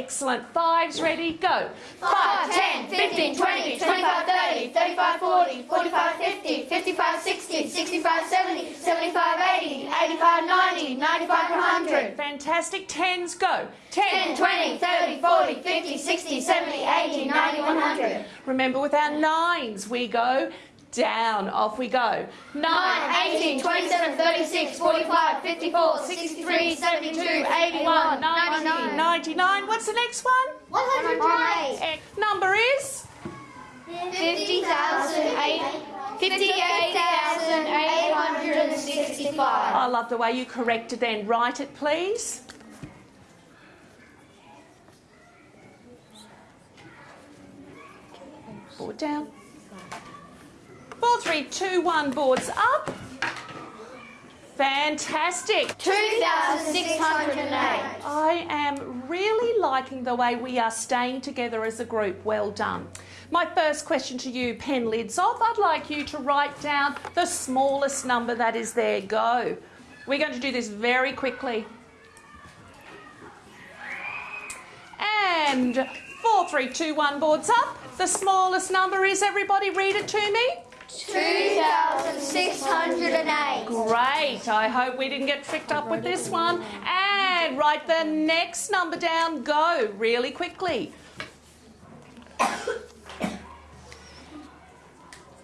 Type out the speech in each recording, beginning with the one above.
Excellent. Fives ready, go. 5, 10, 15, 20, 25, 30, 35, 40, 45, 50, 55, 60, 65, 70, 75, 80, 85, 90, 95, 100. Fantastic. Tens, go. 10, 20, 30, 40, 50, 60, 70, 80, 90, 100. Remember with our nines, we go down. Off we go. 9, 18, 27, 36, 45, 54, 63, 72, 81, 99. 99. What's the next one? 108. Eh, Number is? 58,865. I love the way you corrected then. Write it, please. Board down. Four, three, two, one. Boards up. Fantastic. 2,608. I am really liking the way we are staying together as a group. Well done. My first question to you, pen lids off. I'd like you to write down the smallest number that is there. Go. We're going to do this very quickly. And four, three, two, one. Boards up. The smallest number is everybody. Read it to me. 2,608. Great. I hope we didn't get tricked up with this one. And write the next number down. Go really quickly.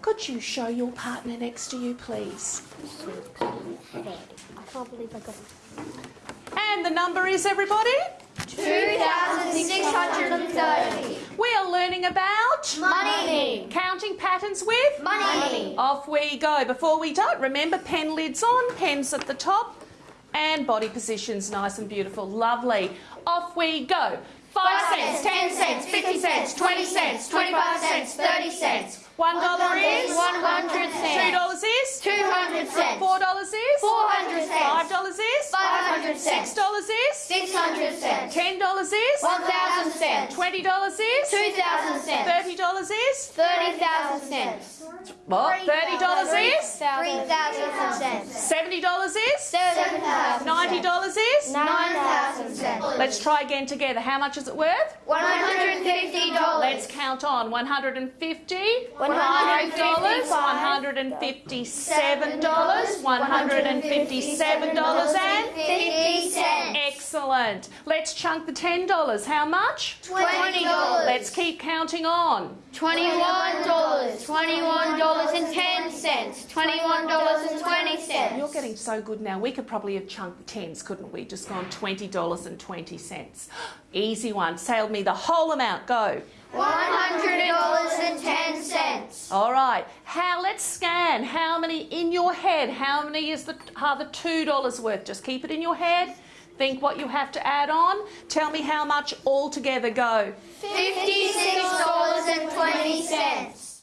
Could you show your partner next to you, please? I can't believe I got it. And the number is everybody? 2,630. We are learning about Money. Counting patterns with Money. Off we go. Before we don't, remember pen lids on, pens at the top, and body positions nice and beautiful. Lovely. Off we go. Five cents, ten cents, fifty cents, twenty cents, twenty-five cents, thirty cents. One dollar is. One hundred Two cents. Two dollars is. Two hundred cents. Four dollars is. Four hundred Five cents. Five dollars is. Five hundred Six cents. Six dollars is. Six hundred cents. Ten dollars is. One thousand cents. Twenty dollars is. Two thousand cents. Thirty dollars is. Thirty thousand cents. What? Thirty dollars is. Three thousand cents. Seventy dollars is. Seven thousand. Ninety dollars is. Nine thousand cents. Let's try again together. How much is it worth? One hundred and fifty dollars. Let's count on. One hundred and fifty. One hundred and dollars. One fifty-five. hundred and fifty-seven dollars. One hundred and fifty-seven dollars and. Excellent. Let's chunk the ten dollars. How much? Twenty dollars. Let's keep counting on. Twenty-one dollars. Twenty-one dollars and ten cents. Twenty-one dollars and twenty cents. You're getting so good now. We could probably have chunked the tens, couldn't we? Just gone twenty dollars and twenty cents. Easy one. Sailed me the whole amount. Go. One hundred dollars and ten cents. All right. How? Let's scan. How many in your head? How many is the are the two dollars worth? Just keep it in your head. Think what you have to add on. Tell me how much altogether go. $56.20.